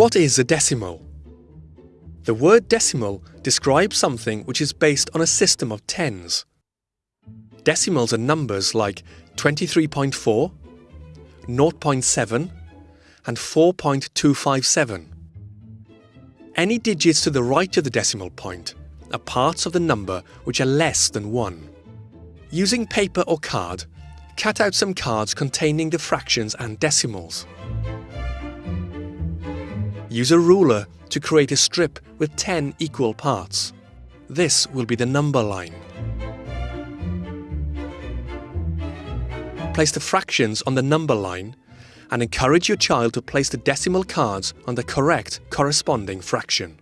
What is a decimal? The word decimal describes something which is based on a system of tens. Decimals are numbers like 23.4, 0.7 and 4.257. Any digits to the right of the decimal point are parts of the number which are less than 1. Using paper or card, cut out some cards containing the fractions and decimals. Use a ruler to create a strip with 10 equal parts. This will be the number line. Place the fractions on the number line and encourage your child to place the decimal cards on the correct corresponding fraction.